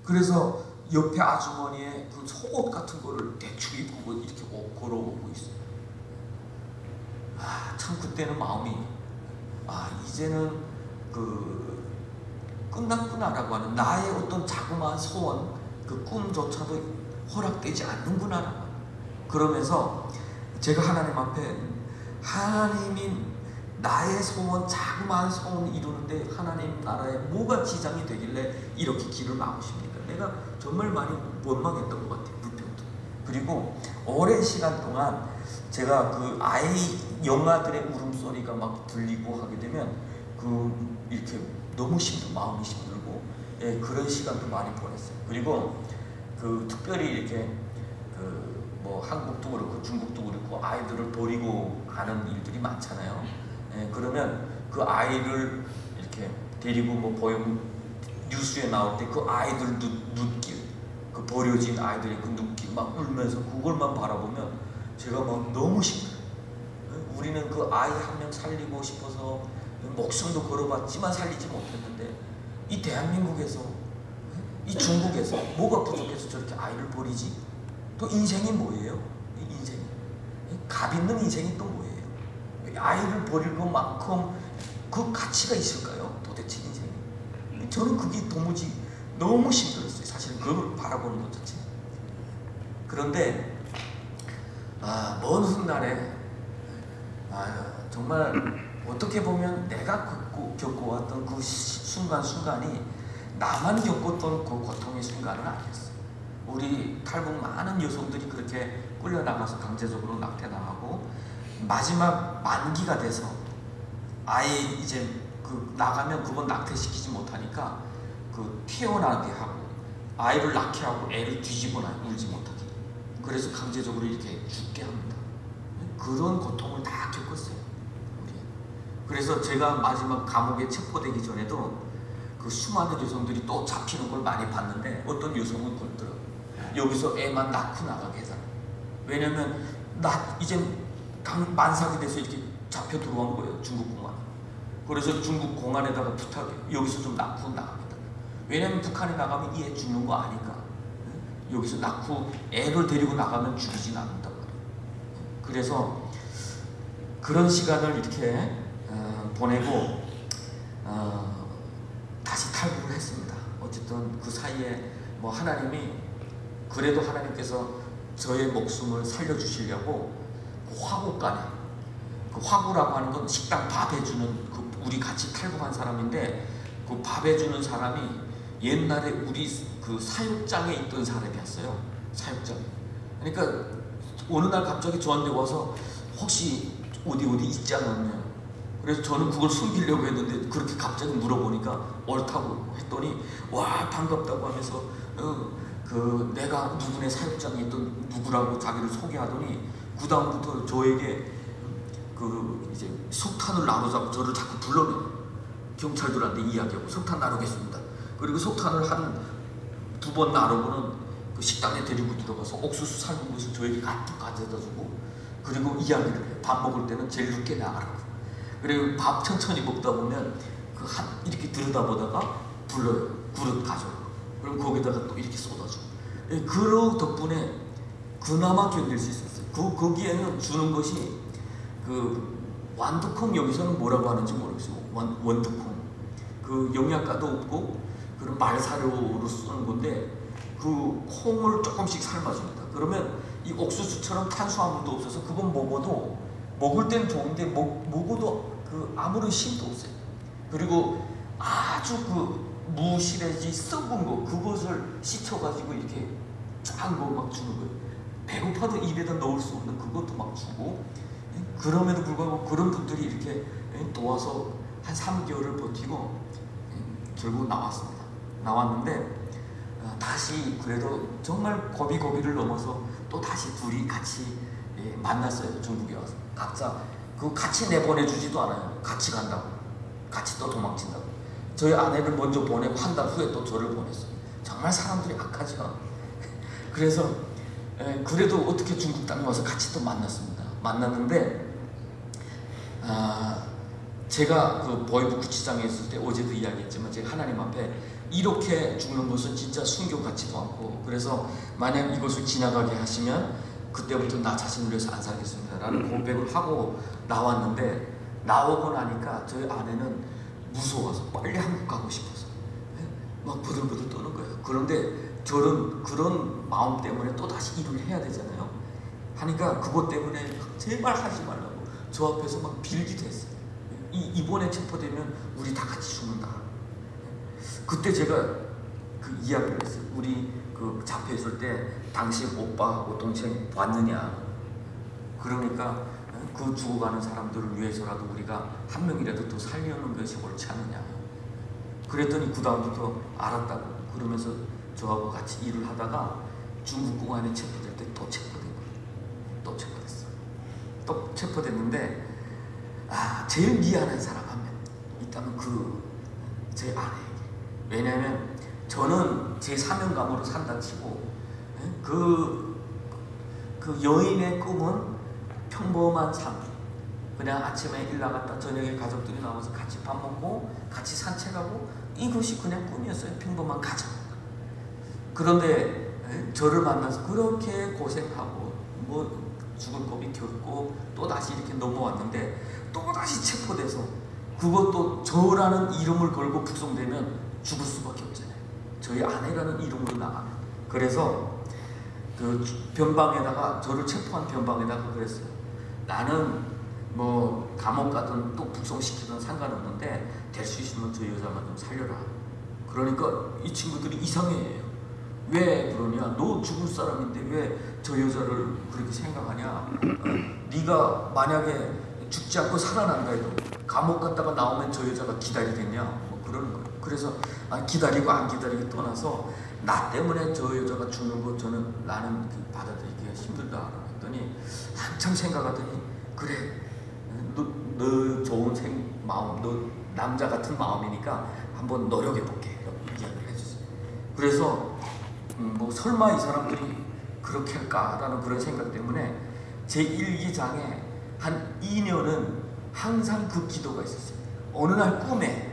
그래서 옆에 아주머니의 그 속옷 같은 거를 대충 입고 이렇게 걸어오고 있어요. 아, 참 그때는 마음이 아, 이제는 그 끝났구나라고 하는 나의 어떤 자그마한 소원, 그 꿈조차도 허락되지 않는구나. 그러면서 제가 하나님 앞에 하나님이 나의 소원, 자그마한 소원 이루는데 하나님 나라에 뭐가 지장이 되길래 이렇게 길을 막으십니까? 내가 정말 많이 원망했던 것 같아요. 불평도. 그리고 오랜 시간 동안 제가 그 아이 영아들의 울음소리가 막 들리고 하게 되면 그 이렇게 너무 힘들 마음이 힘들고 예, 그런 시간도 많이 보냈어요. 그리고 그 특별히 이렇게 그 뭐 한국도 그렇고 중국도 그렇고 아이들을 버리고 가는 일들이 많잖아요. 예, 그러면 그 아이를 이렇게 데리고 뭐 보험 뉴스에 나올 때 그 아이들 눈, 눈길, 그 버려진 아이들의 그 눈길 막 울면서 그걸만 바라보면 제가 막 너무 힘들어요. 예, 우리는 그 아이 한 명 살리고 싶어서 목숨도 걸어봤지만 살리지 못했는데 이 대한민국에서 이 중국에서 뭐가 부족해서 저렇게 아이를 버리지? 또 인생이 뭐예요? 인생 값 있는 인생이 또 뭐예요? 아이를 버릴 것만큼 그 가치가 있을까요? 도대체 인생이 저는 그게 도무지 너무 힘들었어요. 사실 그걸 바라보는 것 자체. 그런데 아, 먼 훗날에 아, 정말 어떻게 보면 내가 겪고, 겪어왔던 그 순간순간이 나만 겪었던 그 고통의 순간은 아니었어요. 우리 탈북 많은 여성들이 그렇게 끌려나가서 강제적으로 낙태당하고 마지막 만기가 돼서 아예 이제 그 나가면 그건 낙태시키지 못하니까 그 태어나게 하고 아이를 낳게 하고 애를 뒤집어놔 울지 못하게 그래서 강제적으로 이렇게 죽게 합니다. 그런 고통을 다 겪었어요. 우리. 그래서 제가 마지막 감옥에 체포되기 전에도 그 수많은 여성들이 또 잡히는 걸 많이 봤는데 어떤 여성은 그러더라고요. 여기서 애만 낳고 나가게 해달라. 왜냐면 나 이제 만삭이 돼서 이렇게 잡혀 들어온 거예요. 중국. 그래서 중국 공안에다가 부탁해 여기서 좀 낳고 나가겠다. 왜냐면 북한에 나가면 이애 죽는 거 아니까. 여기서 낳고 애를 데리고 나가면 죽이진 않는단 말이에요. 그래서 그런 시간을 이렇게 어, 보내고 어, 어쨌든 그 사이에 뭐 하나님이 그래도 하나님께서 저의 목숨을 살려주시려고 그 화구간에 그 화구라고 하는 건 식당 밥 해주는 그 우리 같이 탈북한 사람인데 그 밥 해주는 사람이 옛날에 우리 그 사육장에 있던 사람이었어요. 사육장. 그러니까 어느 날 갑자기 저한테 와서 혹시 어디 어디 있지 않았냐. 그래서 저는 그걸 숨기려고 했는데 그렇게 갑자기 물어보니까 옳다고 했더니 와 반갑다고 하면서 어, 그 내가 누구네 사육장에 있던 누구라고 자기를 소개하더니 그 다음부터 저에게 그 이제 석탄을 나누자고 저를 자꾸 불러내 경찰들한테 이야기하고 석탄 나누겠습니다. 그리고 석탄을 한 두 번 나누고는 그 식당에 데리고 들어가서 옥수수 삶은 것을 저에게 가득 가져다 주고 그리고 이야기를 해. 밥 먹을 때는 제일 늦게 나가라고. 그리고 밥 천천히 먹다 보면 그 한 이렇게 들여다보다가 불러요. 그릇 가져요. 그럼 거기다가 또 이렇게 쏟아줘. 예, 그러 덕분에 그나마 견딜 수 있었어요. 그 거기에는 주는 것이 그 완두콩 여기서는 뭐라고 하는지 모르겠어요. 원, 원두콩. 그 영양가도 없고 그런 말사료로 쓰는 건데 그 콩을 조금씩 삶아줍니다. 그러면 이 옥수수처럼 탄수화물도 없어서 그건 먹어도 먹을 땐 좋은데 먹, 먹어도 그 아무런 힘도 없어요. 그리고 아주 그 무실해지 썩은 거 그것을 씻어가지고 이렇게 쫙거막 주는 거예요. 배고파도 입에다 넣을 수 없는 그것도 막 주고 그럼에도 불구하고 그런 분들이 이렇게 도와서 한 3개월을 버티고 결국 나왔습니다. 나왔는데 어, 다시 그래도 정말 고비 고비를 넘어서 또 다시 둘이 같이 예, 만났어요. 중국에 와서. 각자 그 같이 내보내 주지도 않아요. 같이 간다고. 같이 또 도망친다고. 저희 아내를 먼저 보내고 한 달 후에 또 저를 보냈어요. 정말 사람들이 악하지가 그래서 에, 그래도 어떻게 중국 땅에 와서 같이 또 만났습니다. 만났는데 아, 제가 그 보이부 구치장에 있을 때 어제도 이야기했지만 제가 하나님 앞에 이렇게 죽는 것은 진짜 순교 같지도 않고 그래서 만약 이것을 지나가게 하시면 그때부터 나 자신을 위해서 안 살겠습니다. 라는 고백을 하고 나왔는데 나오고 나니까 저희 아내는 무서워서 빨리 한국 가고 싶어서 막 부들부들 떠는 거예요. 그런데 저는 그런 마음 때문에 또 다시 일을 해야 되잖아요. 하니까 그것 때문에 제발 하지 말라고 저 앞에서 막 빌기도 했어요 이, 이번에 체포되면 우리 다 같이 죽는다 그때 제가 그 이야기를 했어요. 우리 그 잡혀 있을 때 당신 오빠하고 동생 왔느냐. 그러니까 그 죽어가는 사람들을 위해서라도 우리가 한 명이라도 더 살려는 것이 옳지 않느냐. 그랬더니 그 다음부터 알았다고 그러면서 저하고 같이 일을 하다가 중국 공안에 체포될 때 또 체포된 거예요. 또 체포됐어. 또 체포됐는데 아 제일 미안한 사람 한 명 있다면 그 제 아내예요. 왜냐하면 저는 제 사명감으로 산다 치고 그, 그 여인의 꿈은 평범한 삶. 그냥 아침에 일 나갔다 저녁에 가족들이 나와서 같이 밥 먹고 같이 산책하고 이것이 그냥 꿈이었어요. 평범한 가정. 그런데 저를 만나서 그렇게 고생하고 뭐 죽을 고비 겪고 또 다시 이렇게 넘어왔는데 또 다시 체포돼서 그것도 저라는 이름을 걸고 북송되면 죽을 수밖에 없잖아요. 저희 아내라는 이름으로 나가면. 그래서 그 변방에다가 저를 체포한 변방에다가 그랬어요. 나는 뭐 감옥 가든 또 북송시키든 상관없는데 될 수 있으면 저 여자만 좀 살려라. 그러니까 이 친구들이 이상해요. 왜 그러냐? 너 죽을 사람인데 왜 저 여자를 그렇게 생각하냐? 어, 네가 만약에 죽지 않고 살아난다 해도 감옥 갔다가 나오면 저 여자가 기다리겠냐? 뭐 그러는 거예요. 그래서 아, 기다리고 안 기다리고 떠나서 나 때문에 저 여자가 죽는 거 저는 나는 그 받아들이기가 힘들다 했더니 한참 생각하더니 그래 너, 너 좋은 생 마음 너 남자 같은 마음이니까 한번 노력해 볼게 이야기를 해주세요. 그래서 음, 뭐 설마 이 사람들이 그렇게 할까라는 그런 생각 때문에 제 일기장에 한 2년은 항상 그 기도가 있었어요. 어느 날 꿈에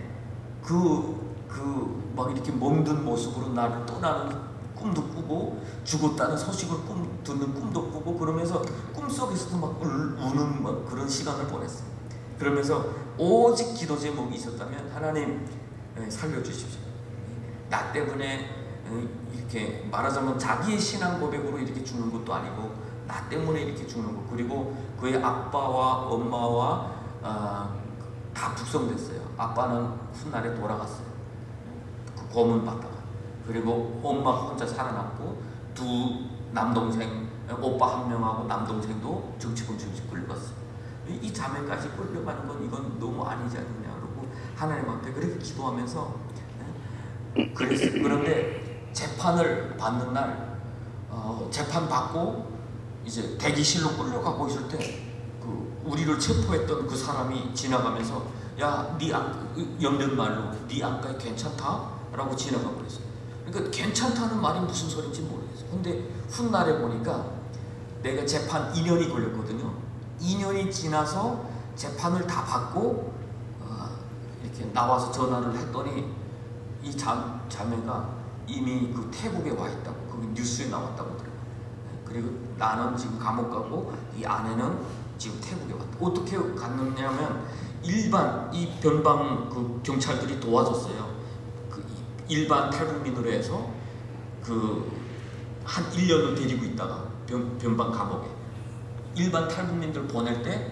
그, 그, 막 이렇게 몸든 모습으로 나를 떠나는 꿈도 꾸고 죽었다는 소식을 꿈, 듣는 꿈도 꾸고 그러면서 꿈속에서도 막 우는 막 그런 시간을 보냈어요. 그러면서 오직 기도 제목이 있었다면 하나님 살려주십시오. 나 때문에 어, 이렇게 말하자면 자기의 신앙 고백으로 이렇게 죽는 것도 아니고 나 때문에 이렇게 죽는 거 그리고 그의 아빠와 엄마와 어, 다 북송됐어요. 아빠는 훗날에 돌아갔어요. 그 고문 받다가 그리고 엄마 혼자 살아남고 두 남동생 오빠 한 명하고 남동생도 정치범 정치 끌려갔어요. 이- 이 자매까지 끌려가는 건 이건 너무 아니지 않느냐 그러고 하나님 앞에 그렇게 기도하면서 예? 그랬어요. 그런데 재판을 받는 날 어, 재판 받고 이제 대기실로 끌려가고 있을 때 그 우리를 체포했던 그 사람이 지나가면서 야네 영된 말로 네 안과에 괜찮다?라고 지나가 버렸어요. 그러니까 괜찮다는 말이 무슨 소리인지 모르겠어요. 근데 훗날에 보니까 내가 재판 2년이 걸렸거든요. 2년이 지나서 재판을 다 받고 어, 이렇게 나와서 전화를 했더니 이 자, 자매가 이미 그 태국에 와 있다고 그 뉴스에 나왔다고 그래요. 그리고 나는 지금 감옥 가고 이 아내는 지금 태국에 왔다. 어떻게 갔느냐면 일반 이 변방 그 경찰들이 도와줬어요. 그 일반 탈북민으로 해서 그 한 1년을 데리고 있다가 변, 변방 감옥에 일반 탈북민들 보낼 때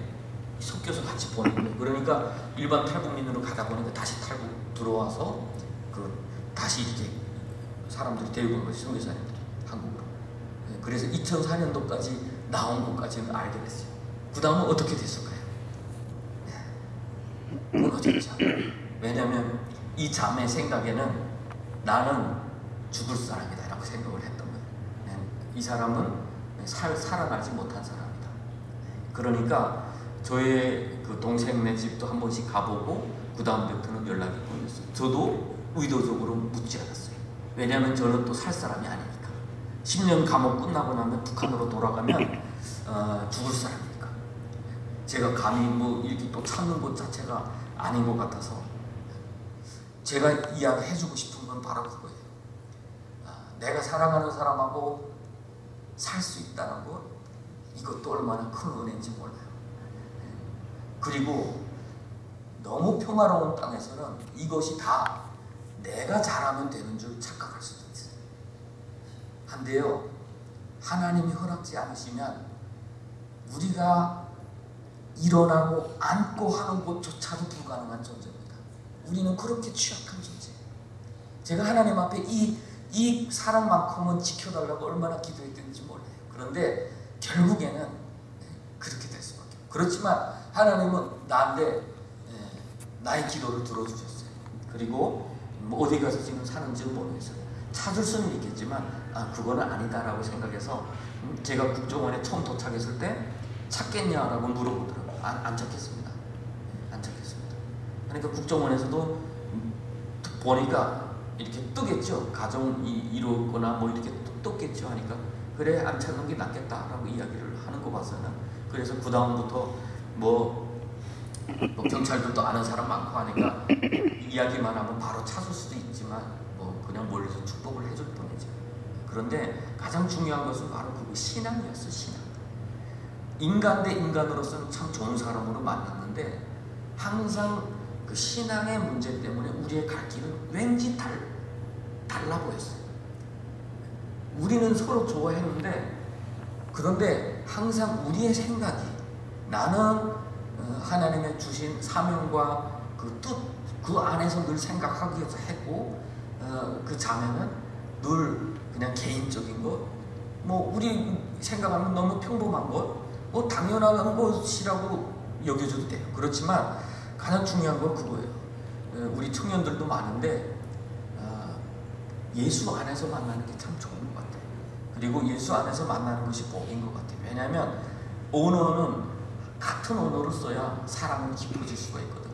섞여서 같이 보낸 거예요. 그러니까 일반 탈북민으로 가다 보니까 다시 탈북 들어와서 그 다시 이렇게 사람들이 데리고 온 거지 선교사님들이 한국으로. 네, 그래서 2004년도까지 나온 것까지는 알게 됐어요. 그 다음은 어떻게 됐을까요? 네, 무너졌죠. 왜냐하면 이 자매 생각에는 나는 죽을 사람이다 라고 생각을 했던 거예요. 네, 이 사람은 살, 살아나지 못한 사람이다. 네, 그러니까 저의 그 동생네 집도 한 번씩 가보고 그 다음부터는 연락이 끊겼어요. 저도 의도적으로 묻지 않았어요. 왜냐하면 저는 또 살 사람이 아니니까. 10년 감옥 끝나고 나면 북한으로 돌아가면 어, 죽을 사람이니까. 제가 감히 뭐 이렇게 또 참는 것 자체가 아닌 것 같아서 제가 이야기해주고 싶은 건 바로 그거예요. 아, 내가 사랑하는 사람하고 살 수 있다는 것 이것도 얼마나 큰 은혜인지 몰라요. 그리고 너무 평화로운 땅에서는 이것이 다 내가 잘하면 되는 줄 착각할 수도 있어요. 한데요, 하나님이 허락지 않으시면 우리가 일어나고 앉고 하는 것조차도 불가능한 존재입니다. 우리는 그렇게 취약한 존재예요. 제가 하나님 앞에 이, 이 사랑만큼은 지켜달라고 얼마나 기도했는지 몰라요. 그런데 결국에는 그렇게 될 수밖에 없어요. 그렇지만 하나님은 나한테 예, 나의 기도를 들어주셨어요. 그리고 뭐 어디 가서 지금 사는지 모르겠어요. 찾을 수는 있겠지만 아 그거는 아니다라고 생각해서 음, 제가 국정원에 처음 도착했을 때 찾겠냐라고 물어보더라고요. 안, 안 찾겠습니다. 예, 안 찾겠습니다. 그러니까 국정원에서도 음, 보니까 이렇게 뜨겠죠. 가정이 이루거나 뭐 이렇게 떴- 떴겠죠 하니까 그래 안 찾는 게 낫겠다라고 이야기를 하는 거 봐서는 그래서 그 다음부터 뭐, 뭐 경찰들도 아는 사람 많고 하니까 이야기만 하면 바로 찾을 수도 있지만 뭐 그냥 멀리서 축복을 해줄 뿐이죠. 그런데 가장 중요한 것은 바로 그 신앙이었어 신앙. 인간 대 인간으로서는 참 좋은 사람으로 만났는데 항상 그 신앙의 문제 때문에 우리의 갈 길은 왠지 달, 달라 보였어요. 우리는 서로 좋아했는데 그런데 항상 우리의 생각이 나는 어, 하나님의 주신 사명과 그 뜻, 그 안에서 늘 생각하기 위해서 했고 어, 그 자매는 늘 그냥 개인적인 것, 뭐 우리 생각하면 너무 평범한 것, 뭐 당연한 것이라고 여겨져도 돼요. 그렇지만 가장 중요한 건 그거예요. 어, 우리 청년들도 많은데 아, 예수 안에서 만나는 게 참 좋은 것 같아요. 그리고 예수 안에서 만나는 것이 복인 것 같아요. 왜냐하면 언어는 같은 언어를 써야 사람은 깊어질 수가 있거든요.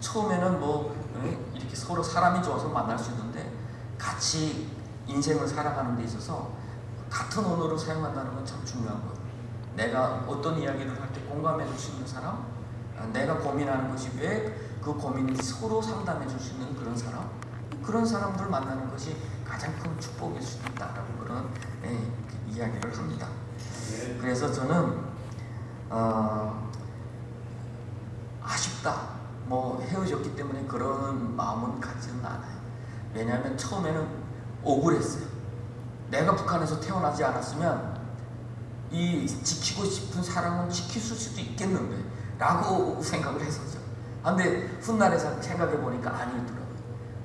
처음에는 뭐 에, 이렇게 서로 사람이 좋아서 만날 수 있는데 같이 인생을 살아가는 데 있어서 같은 언어를 사용한다는 건 참 중요한 거예요. 내가 어떤 이야기를 할 때 공감해 줄 수 있는 사람, 아, 내가 고민하는 것이 왜 그 고민이 서로 상담해 줄 수 있는 그런 사람, 그런 사람들 만나는 것이 가장 큰 축복일 수 있다라고 그런 예, 그 이야기를 합니다. 그래서 저는 어, 아쉽다. 뭐 헤어졌기 때문에 그런 마음은 갖지는 않아요. 왜냐 왜냐하면 처음에는 억울했어요. 내가 북한에서 태어나지 않았으면 이 지키고 싶은 사랑은 지킬 수도 있겠는데 라고 생각을 했었죠. 근데 훗날에 생각해 보니까 아니더라고요.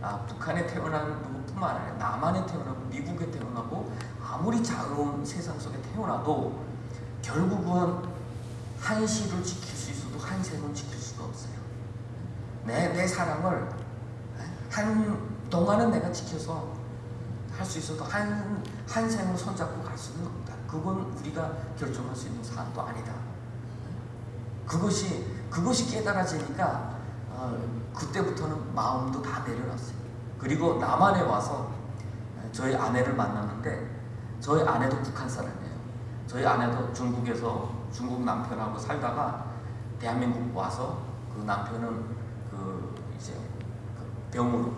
아, 북한에 태어난 누구뿐만 아니라 남한에 태어나고 미국에 태어나고 아무리 자유로운 세상 속에 태어나도 결국은 한시를 지킬 수 있어도 한생은 지킬 수가 없어요. 내, 내 사랑을 한 동안은 내가 지켜서 할 수 있어도 한, 한 생을 손잡고 갈 수는 없다. 그건 우리가 결정할 수 있는 사안도 아니다. 그것이, 그것이 깨달아지니까, 어, 그때부터는 마음도 다 내려놨어요. 그리고 남한에 와서 저희 아내를 만났는데, 저희 아내도 북한 사람이에요. 저희 아내도 중국에서 중국 남편하고 살다가 대한민국 와서 그 남편은 그 이제 그 병으로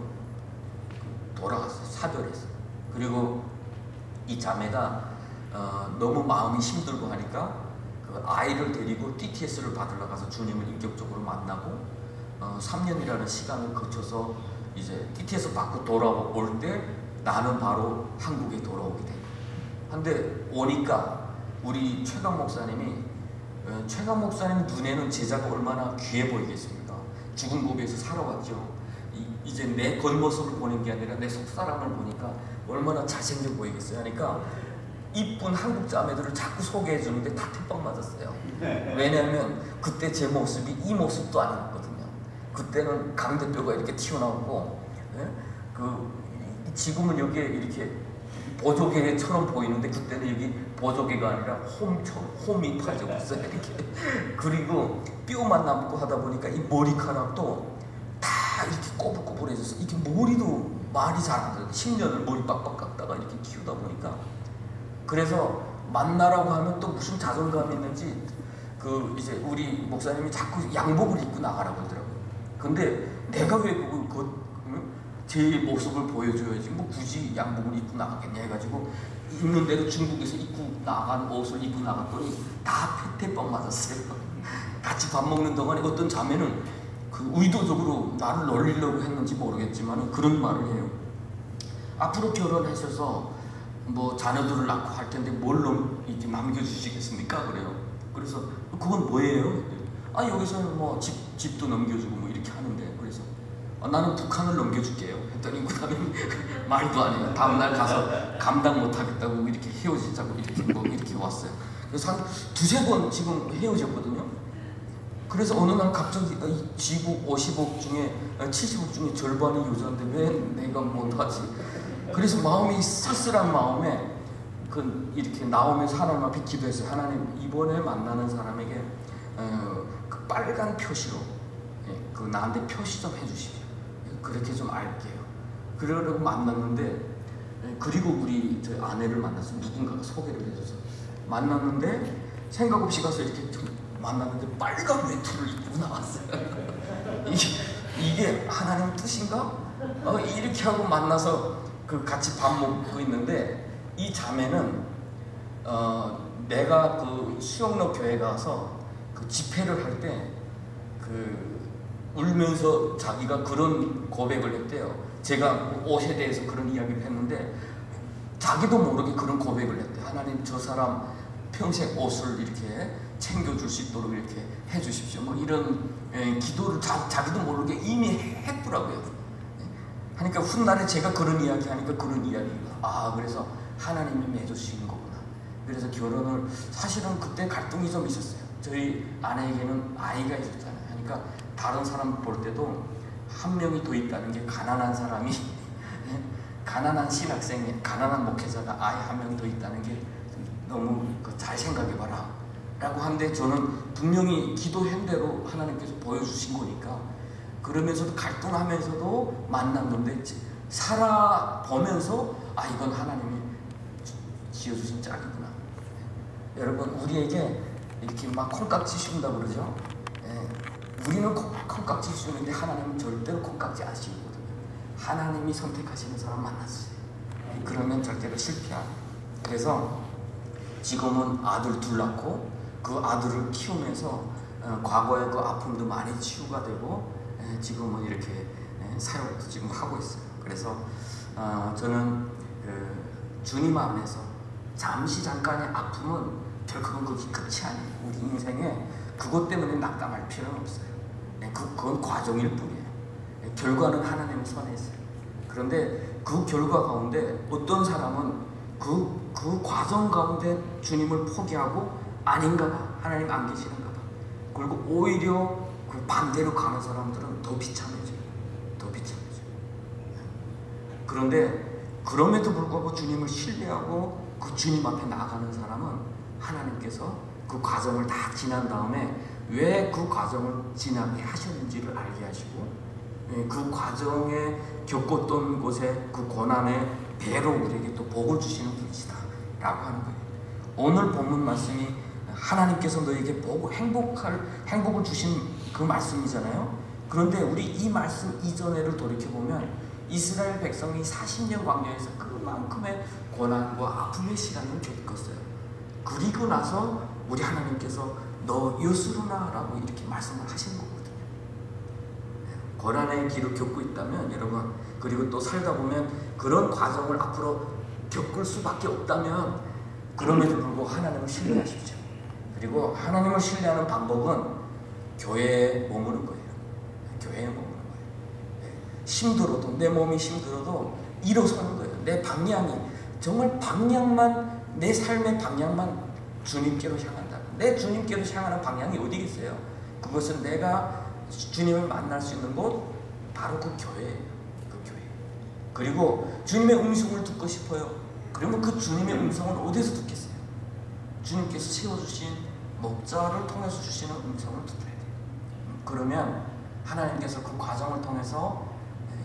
돌아갔어요. 사별했어요. 그리고 이 자매가 어, 너무 마음이 힘들고 하니까 그 아이를 데리고 DTS를 받으러 가서 주님을 인격적으로 만나고 어, 3년이라는 시간을 거쳐서 이제 DTS 받고 돌아올 때 나는 바로 한국에 돌아오게 돼. 근데 오니까 우리 최강 목사님이 어, 최강 목사님 눈에는 제자가 얼마나 귀해 보이겠습니까? 죽은 고비에서 살아왔죠. 이, 제내 겉모습을 보는 게 아니라 내 속사람을 보니까 얼마나 잘생겨 보이겠어요. 그러니까 이쁜 한국 자매들을 자꾸 소개해 주는데 다 태빵 맞았어요. 왜냐하면 그때 제 모습이 이 모습도 아니었거든요. 그때는 강대뼈가 이렇게 튀어나오고 예? 그 지금은 여기에 이렇게 보조개처럼 보이는데 그때는 여기 보조개가 아니라 홈처럼 홈이 파져있어요 이렇게. 그리고 뼈만 남고 하다 보니까 이 머리카락도 다 이렇게 꼬불꼬불해져서 이게 머리도 말이 잘안 돼요. 10년을 머리 빡빡 깎다가 이렇게 키우다 보니까. 그래서 만나라고 하면 또 무슨 자존감이 있는지 그 이제 우리 목사님이 자꾸 양복을 입고 나가라고 하더라고요. 근데 내가 왜 그걸 그, 응? 제 모습을 보여줘야지 뭐 굳이 양복을 입고 나가겠냐 해가지고 입는 대로 중국에서 입고 나간 옷을 입고 나갔더니 다 패태빵 맞았어요 같이 밥 먹는 동안에 어떤 자매는 그 의도적으로 나를 놀리려고 했는지 모르겠지만 그런 말을 해요 앞으로 결혼하셔서 뭐 자녀들을 낳고 할 텐데 뭘 넘, 이렇게 남겨주시겠습니까? 그래요 그래서 그건 뭐예요? 아 여기서는 뭐 집, 집도 넘겨주고 뭐 이렇게 하는데 그래서 아, 나는 북한을 넘겨줄게요. 했더니 그 다음에 말도 안 해요. 다음날 가서 감당 못하겠다고 이렇게 헤어지자고 이렇게 뭐 이렇게 왔어요. 그래서 한 두세 번 지금 헤어졌거든요. 그래서 어느 날 갑자기 지구 50억 중에 70억 중에 절반이 여자인데 왜 내가 못하지? 그래서 마음이 쓸쓸한 마음에 그 이렇게 나오면서 하나님 앞에 기도했어요 하나님 이번에 만나는 사람에게 어, 그 빨간 표시로 예, 그 나한테 표시 좀 해주십시오. 예, 그렇게 좀 알게요. 그러려고 만났는데 예, 그리고 우리 저 아내를 만나서 누군가가 소개를 해줘서 만났는데 생각 없이 가서 이렇게 좀 만났는데 빨간 외투를 입고 나왔어요. 이게, 이게 하나님 뜻인가? 어, 이렇게 하고 만나서 그 같이 밥 먹고 있는데 이 자매는 어, 내가 그 수영로 교회 가서 그 집회를 할 때그 울면서 자기가 그런 고백을 했대요. 제가 옷에 대해서 그런 이야기를 했는데 자기도 모르게 그런 고백을 했대. 하나님 저 사람 평생 옷을 이렇게 챙겨줄 수 있도록 이렇게 해주십시오. 뭐 이런 에, 기도를 자, 자기도 모르게 이미 했더라고요. 하니까 훗날에 제가 그런 이야기 하니까 그런 이야기가 아 그래서 하나님이 맺어주시는 거구나. 그래서 결혼을 사실은 그때 갈등이 좀 있었어요. 저희 아내에게는 아이가 있었잖아요. 그러니까 다른 사람 볼 때도 한 명이 더 있다는 게 가난한 사람이 가난한 신학생이 가난한 목회자가 아이 한명 더 있다는 게 너무 그잘 생각해봐라 라고 하는데 저는 분명히 기도한 대로 하나님께서 보여주신 거니까 그러면서도 갈등하면서도 만났는데 살아보면서 아 이건 하나님이 지어주신 짝이구나. 여러분 우리에게 이렇게 막 콩깍지 씌운다 그러죠? 예, 우리는 콩, 콩깍지 씌우는데 하나님은 절대로 콩깍지 안 씌우거든요 하나님이 선택하시는 사람 만났어요 그러면 절대로 실패야 그래서 지금은 아들 둘 낳고 그 아들을 키우면서 어, 과거의 그 아픔도 많이 치유가 되고 에, 지금은 이렇게 에, 사역도 지금 하고 있어요. 그래서 아, 저는 그 주님 안에서 잠시 잠깐의 아픔은 결국은 그게 끝이 아니에요. 우리 인생에 그것 때문에 낙담할 필요는 없어요. 네, 그, 그건 과정일 뿐이에요. 네, 결과는 하나님 손에 있어요. 그런데 그 결과 가운데 어떤 사람은 그, 그 과정 가운데 주님을 포기하고 아닌가 봐. 하나님 안 계시는가 봐. 그리고 오히려 그 반대로 가는 사람들은 더 비참해져요. 더 비참해져요. 그런데 그럼에도 불구하고 주님을 신뢰하고 그 주님 앞에 나아가는 사람은 하나님께서 그 과정을 다 지난 다음에 왜 그 과정을 지나게 하셨는지를 알게 하시고 예, 그 과정에 겪었던 곳에 그 고난의 배로 우리에게 또 복을 주시는 분이시다 라고 하는 거예요 오늘 본문 말씀이 하나님께서 너에게 복, 행복할, 행복을 주신 그 말씀이잖아요 그런데 우리 이 말씀 이전에를 돌이켜보면 이스라엘 백성이 40년 광야에서 그만큼의 고난과 아픔의 시간을 겪었어요. 그리고 나서 우리 하나님께서 너 요스루나라고 이렇게 말씀을 하시는 거거든요. 고난의 길을 겪고 있다면 여러분 그리고 또 살다 보면 그런 과정을 앞으로 겪을 수밖에 없다면 그럼에도 불구하고 하나님을 신뢰하십시오. 그리고 하나님을 신뢰하는 방법은 교회에 머무는 거예요. 교회에 머무는 거예요. 네. 힘들어도 내 몸이 힘들어도 일어서는 거예요. 내 방향이 정말 방향만 내 삶의 방향만 주님께로 향한다. 내 주님께로 향하는 방향이 어디겠어요? 그것은 내가 주님을 만날 수 있는 곳 바로 그 교회예요. 그 교회. 그리고 주님의 음성을 듣고 싶어요. 그러면 그 주님의 음성을 어디서 듣겠어요? 주님께서 세워주신 목자를 통해서 주시는 음성을 들어야 돼요. 그러면 하나님께서 그 과정을 통해서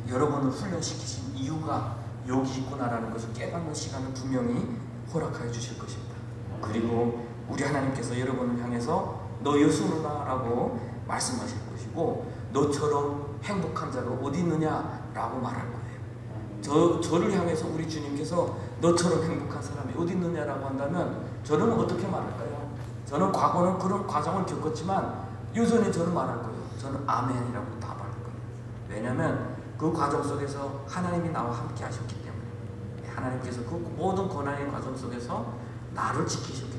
여러분을 훈련시키신 이유가 여기 있구나라는 것을 깨닫는 시간을 분명히 허락하여 주실 것입니다. 그리고 우리 하나님께서 여러분을 향해서 너 여수누나 라고 말씀하실 것이고 너처럼 행복한 자가 어디 있느냐 라고 말할 거예요. 저, 저를 향해서 우리 주님께서 너처럼 행복한 사람이 어디 있느냐라고 한다면 저는 어떻게 말할까요? 저는 과거는 그런 과정을 겪었지만 여전히 저는 말할 거예요. 저는 아멘이라고 답할 거예요. 왜냐하면 그 과정 속에서 하나님이 나와 함께 하셨기 때문에 하나님께서 그 모든 고난의 과정 속에서 나를 때문에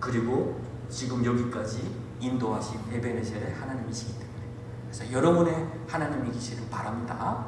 그리고 지금 여기까지 인도하신 에베네셀의 하나님이시기 때문에 그래서 여러분의 하나님이 계시를 바랍니다.